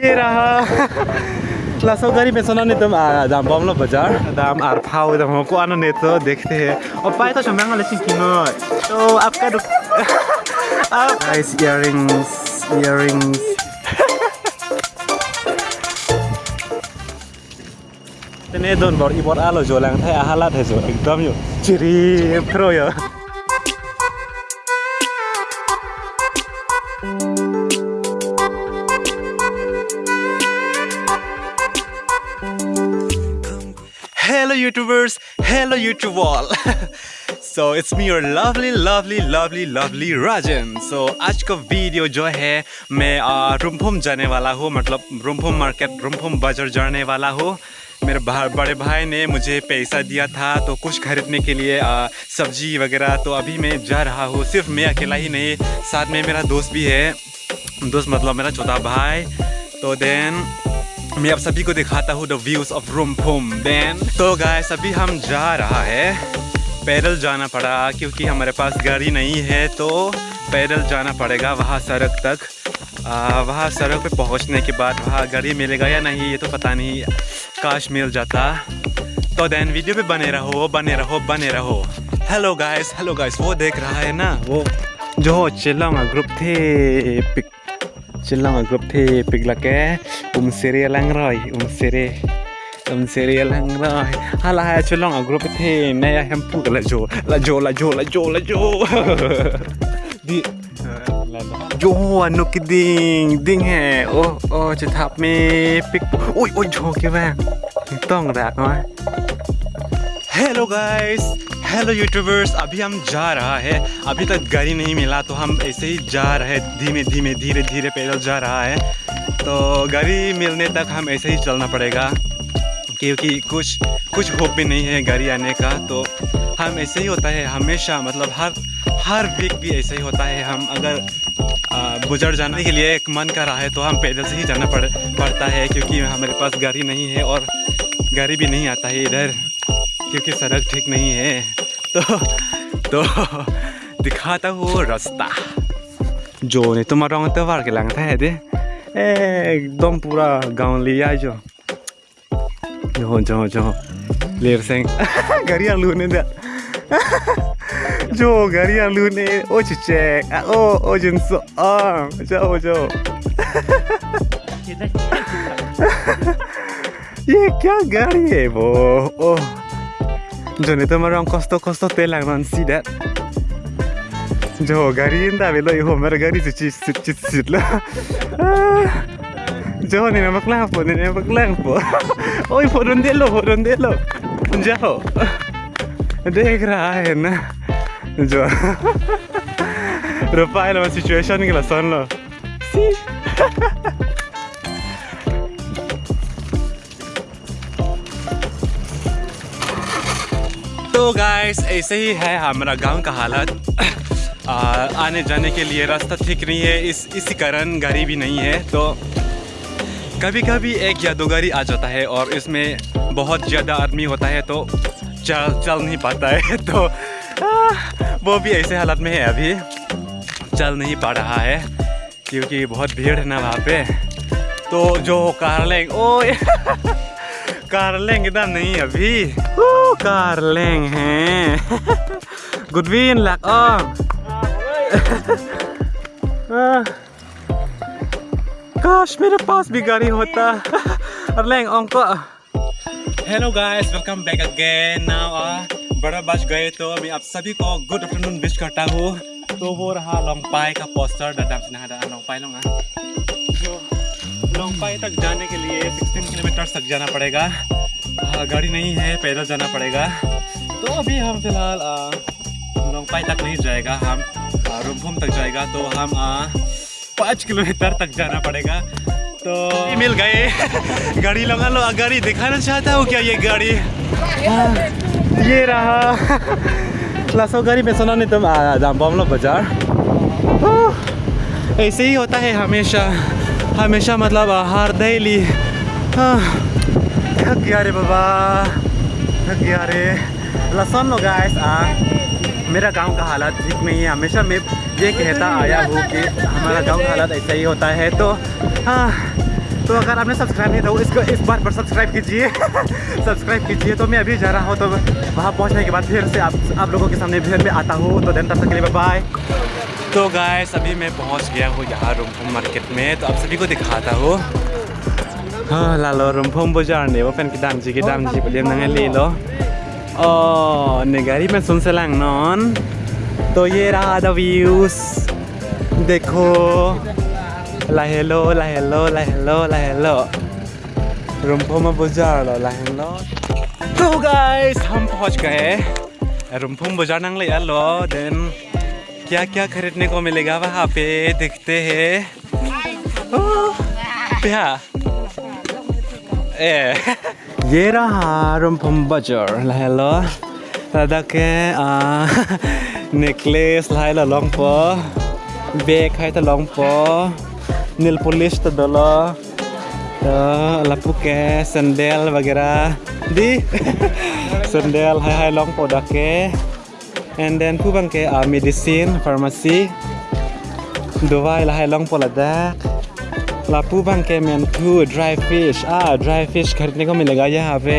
ये रहा लासो गाड़ी में सोना नितम दाम बम लो बाज़ार दाम आर फाव दाम को आनो ने तो देखते हैं और पाए तो शम्यांग वाले चिंकिनो तो आपका दुक आप guys earrings earrings Tene don bor ibor alo jo lang thai ahala thai jo ekdam yo. Chiri pro yo. YouTubers, hello YouTube all. so it's me your lovely lovely lovely lovely Rajan. So आज का video जो है मैं रुमफुम जाने वाला हूँ मतलब रुमफुम market रुमफुम बाज़ार जाने वाला हूँ। मेरे बड़े भाई ने मुझे पैसा दिया था तो कुछ खरीदने के लिए सब्ज़ी वगैरह तो अभी मैं जा रहा हूँ। सिर्फ़ मैं अकेला ही नहीं साथ में मेरा दोस्त भी है। दोस्त मतलब मेरा छोटा भाई। तो देन मैं अब सभी को दिखाता हूँ द व्यूज़ ऑफ़ रूमफुम देन तो गाय सभी हम जा रहा है। पैदल जाना पड़ा क्योंकि हमारे पास गाड़ी नहीं है तो पैदल जाना पड़ेगा वहाँ सड़क तक। वहाँ सड़क पे पहुँचने के बाद वहाँ गाड़ी मिलेगा या नहीं ये तो पता नहीं। काश मिल जाता। तो देन वीडियो पे बने रहो बने रहो बने रहो। हेलो गाइस हेलो गाइस वो देख रहा है ना? वो जो चिल्लाऊँगा ग्रुप थे पिक ฉันลองกบเทปิกละแกอุ้มเสรียลังรอยอุ้มเสรียอุ้มเสรียลังรอยฮัลโหลฉันลองกบเทในแฮมปูกละโจละโจละโจละโจละโจดิโจยนุกดิงดิงแฮ่โอ้โอ้จะทับมีปิกอุ้ยอุ้ยโชว์กี่แม่ต้องรักไหม Hello ไกด์ हेलो यूट्यूबर्स अभी हम जा रहा है। अभी तक गाड़ी नहीं मिला तो हम ऐसे ही जा रहे धीमे धीमे, धीरे धीरे पैदल जा रहा है। तो गाड़ी मिलने तक हम ऐसे ही चलना पड़ेगा। क्योंकि कुछ कुछ होप भी नहीं है गाड़ी आने का। तो हम ऐसे ही होता है हमेशा मतलब हर हर वीक भी ऐसे ही होता है। हम अगर गुजर जाने के लिए एक मन कर रहा है तो हम पैदल से ही जाना पड़, पड़ता है। क्योंकि हमारे पास गाड़ी नहीं है और गाड़ी भी नहीं आता है इधर। क्योंकि सड़क ठीक नहीं है तो तो दिखाता हूँ रास्ता। जो नहीं तो वार के लगता है दे। एकदम पूरा गाँव लिया जो। जो जो जो। लेर सिंह गरिया लूने दे। जो गरिया लूने, ओ चिचे। ओ ओ जिनसो। आ, जाओ जाओ। ये क्या गाड़ी है वो? ओ। जो नहीं तो मरंग कस्तो कस्तो तेल लगना सी दैट जो गाड़ी इंदा बेलो यो मेरा गाड़ी से चीज़ चीज़ चीज़ ला जो नहीं मैं बकला पो नहीं मैं बकला पो ओए तो गाइस ऐसे ही है हमारा गाँव का हालत। आ, आने जाने के लिए रास्ता ठीक नहीं है इस इसी कारण गाड़ी भी नहीं है तो कभी कभी एक या दो गाड़ी आ जाता है और इसमें बहुत ज़्यादा आदमी होता है तो चल चल नहीं पाता है तो आ, वो भी ऐसे हालत में है अभी। चल नहीं पा रहा है क्योंकि बहुत भीड़ है ना वहाँ पे। तो जो कार लेंगे ओ कार लेंगे ना नहीं अभी। कार लेंगे हैं गुडविन लग काश मेरे पास भी गाड़ी होता और लेंग अंको hello guys welcome back again now बड़ा बच गए तो मैं आप सभी को गुड आफ्टरनून विश करता हूँ। तो वो रहा लोंगपाई का पोस्टर दादाम से नहा लोंगपाई लूँगा। तो तक जाने के लिए 16 किलोमीटर तक जाना पड़ेगा। गाड़ी नहीं है पैदल जाना पड़ेगा। तो अभी हम फ़िलहाल लोंगपाई तक नहीं जाएगा हम रूमभूम तक जाएगा तो हम पाँच किलोमीटर तक जाना पड़ेगा। तो मिल गए। गाड़ी लगा लो गाड़ी दिखाना चाहता हूँ क्या ये गाड़ी? हाँ, ये रहा। लसो गाड़ी में सुना नहीं तुम दाम लो बाज़ार। ऐसे ही होता है हमेशा। हमेशा मतलब हर डेली थक गया रे बाबा थक गया रे लसन लो गाइस आ मेरा गाँव का हालात ठीक नहीं है। हमेशा मैं ये कहता आया हूँ कि हमारा गाँव का हालात ऐसा ही होता है। तो हाँ तो अगर आपने सब्सक्राइब नहीं था इसको इस बार पर सब्सक्राइब कीजिए। सब्सक्राइब कीजिए। तो मैं अभी जा रहा हूँ तो वहाँ पहुँचने के बाद फिर से आप आप लोगों के सामने फिर मैं आता हूँ। तो दिन तब तक के लिए बाय तो गाय अभी मैं पहुँच गया हूँ यहाँ रूमफोम मार्केट में। तो आप सभी को दिखाता हूँ। बाज़ार ने वो पेन की दाम जी की दाम जी बोलिए नंगे ले लो ओ निगारी में सुन से लंग नॉन तो ये रहा द व्यूज़ देखो ला हेलो ला हेलो ला हेलो ला हेलो रूमफोम बाज़ार लो ला हेलो तो गाइस हम पहुँच गए रूमफोम बाज़ार नंग ले लो देन क्या क्या खरीदने को मिलेगा वहाँ पे देखते हैं प्या ええゲラハルンポンバジョルラヘロただけあネックレスラヘロロンポベーカイタロンポニルポリスタドロ Tuh, lapuke, sendel bagera di sendel hai hai long podake and then pubang ke medicine pharmacy dua hai long poladak लापू बंग के मैनथू dry fish. Ah, dry fish खरीदने को मिलेगा यहाँ पे।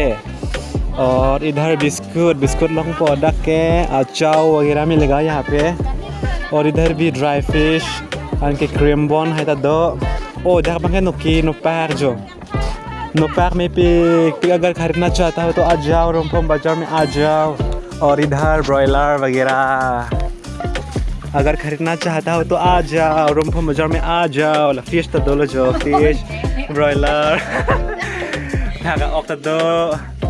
और इधर बिस्कुट बिस्कुट लॉन्ग प्रोडक्ट के। अचाव वगैरह मिलेगा यहाँ पे। और इधर भी ड्राई फ़िश। उनके क्रीम बॉन है तो दो। ओ जहाँ पंखे नुकी नुपैर जो। नुपैर में पिक पिक अगर खरीदना चाहता हो तो आ जाओ, रोमपोम बाज़ार में आ जाओ। और इधर ब्रॉयलर वगैरह। अगर खरीदना चाहता हो तो आ जाओ रोमफो बाज़ार में आ जाओ। फ़िश हाँ, तो दो जो फ़िश ब्रॉयर दो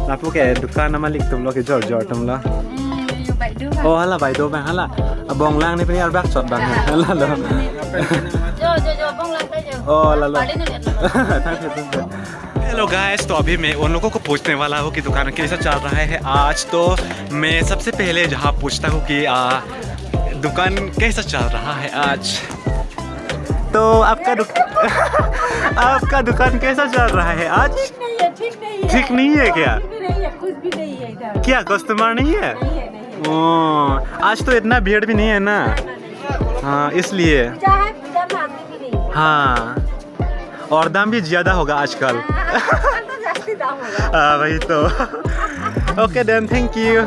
लापू के दुकान मालिक तुम लोग ज़ोर ज़ोर तुम लोग। mm, ओ हला भाई दो भाई हला। अब बंगला ने पनी और बैग छोड़ बंगला हाँ। हला लो जो जो जो बंगला पे जो। ओ हला लो। हेलो गाइस तो अभी मैं उन लोगों को पूछने वाला हूँ कि दुकान कैसा चल रहा है आज। तो मैं सबसे पहले जहाँ पूछता हूँ कि आ, दुकान कैसा चल रहा है आज? तो आपका दुक... आपका दुकान कैसा चल रहा है आज? नहीं है ठीक नहीं है। ठीक नहीं है क्या? कुछ भी नहीं है कुछ भी नहीं है इधर। क्या कस्टमर नहीं है? नहीं है नहीं है। ओ, आज तो इतना भीड़ भी नहीं है ना? हाँ। इसलिए। हाँ और दाम भी ज़्यादा होगा आजकल। आजकल तो हाँ वही तो। ओके देन थैंक यू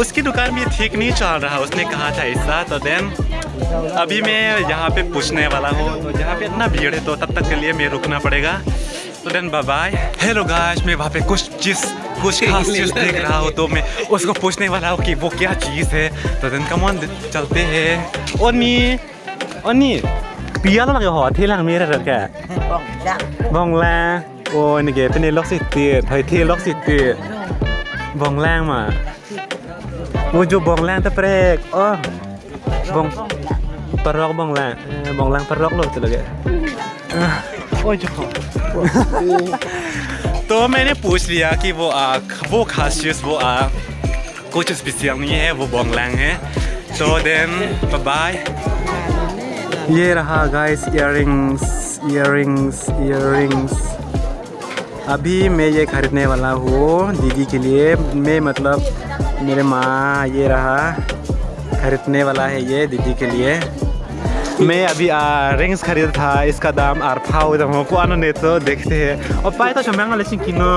उसकी दुकान भी ठीक नहीं चल रहा उसने कहा था ऐसा तो देन अभी मैं यहाँ पे पूछने वाला हूँ तो यहाँ पे इतना भीड़ है तो तब तक के लिए मैं रुकना पड़ेगा। तो देन बाय हेलो गाइस मैं वहाँ पे कुछ चीज़ कुछ खास चीज़ देख रहा हूँ तो मैं उसको पूछने वाला हूँ कि वो क्या चीज़ है। तो देन कम ऑन चलते हैं। ओनी ओनी पिया तो लगे हो ठेला मेरा रखा है बंगला। ओ निके पनि लक्ष्य थिए थै थिए लक्ष्य बंगला मा। Wujud bonglang terprek. Oh. Bong. Perok bonglang. Bonglang perok loh tuh lagi. Oh jo. तो मैंने पूछ लिया कि वो आ, वो खास चीज़ वो आ, कुछ स्पेशल नहीं है वो बोंगलांग है तो देन बाय बाय ये रहा गाइस इयररिंग्स इयररिंग्स इयररिंग्स अभी मैं ये खरीदने वाला हूँ दीदी के लिए मैं मतलब मेरे माँ ये रहा खरीदने वाला है ये दीदी के लिए। मैं अभी रिंग्स खरीदा था, इसका दाम आर फाउ दम को आनो ने तो देखते हैं। और पाए तो चमेंग वाले किनो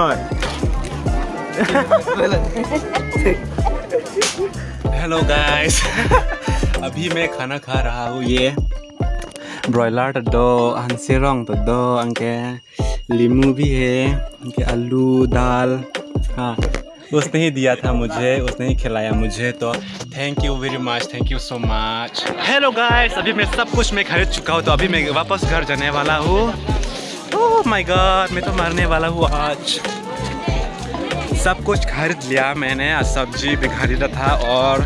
हेलो गाइस अभी मैं खाना खा रहा हूँ, ये ब्रॉयलर तो दो हँसी रंग तो दो अंके। लीमू भी है, अंके आलू, दाल हाँ। उसने ही दिया था मुझे, उसने ही खिलाया मुझे तो thank you very much thank you so much hello guys अभी मैं सब कुछ मैं खरीद चुका हूँ तो अभी मैं वापस घर जाने वाला हूँ। ओह माय गॉड मैं तो मरने वाला हूँ आज। सब कुछ खरीद लिया मैंने सब्ज़ी भी खरीदा था और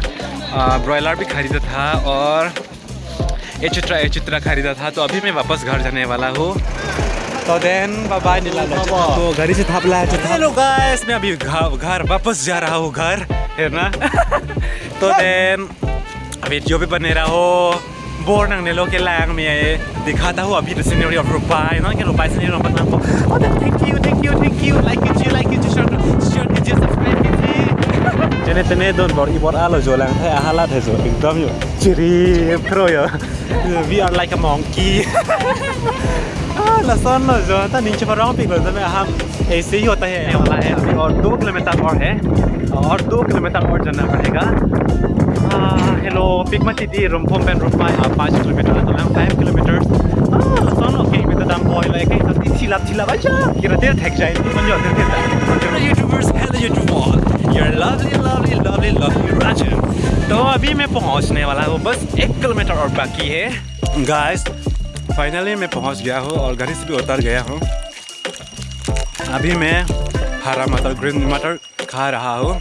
ब्रॉयलर भी खरीदा था और एचुट्रा एचुट्रा खरीदा था तो अभी मैं वापस घर जाने वाला हूँ। तो देन बाय तो घर से थापला है हेलो गाइस मैं अभी घर वापस जा रहा हूँ घर है ना? तो देन वीडियो भी बने रहो। बोर नंगने लो के लैंग में दिखाता हूँ अभी द सीनरी ऑफ़ रुपाई ना? कि रुपाई सीनरी नंबर को thank you thank you thank you like कीजिए लाइक कीजिए शेयर शेयर कीजिए subscribe Ini tene don bor ibor alo jo lang thai ahala thai jo ekdam yo chiri pro yo we are like a monkey ah la son ta नीचे पर wrong pick लो मैं हम ऐसे ही होता है वाला है अभी और दो किलोमीटर और है और दो किलोमीटर और जाना पड़ेगा हेलो पिक मत दी रूम फोम पेन रूम पाई पाँच किलोमीटर तो मैं five kilometre ah kita dam boy like kayak tadi silap silap aja kira dia tag saya ini menjual dia अभी मैं पहुँचने वाला हूँ, बस एक किलोमीटर और बाकी है। गाइस फाइनली मैं पहुँच गया हूँ और घर से भी उतर गया हूँ। अभी मैं हरा मटर ग्रीन मटर खा रहा हूँ।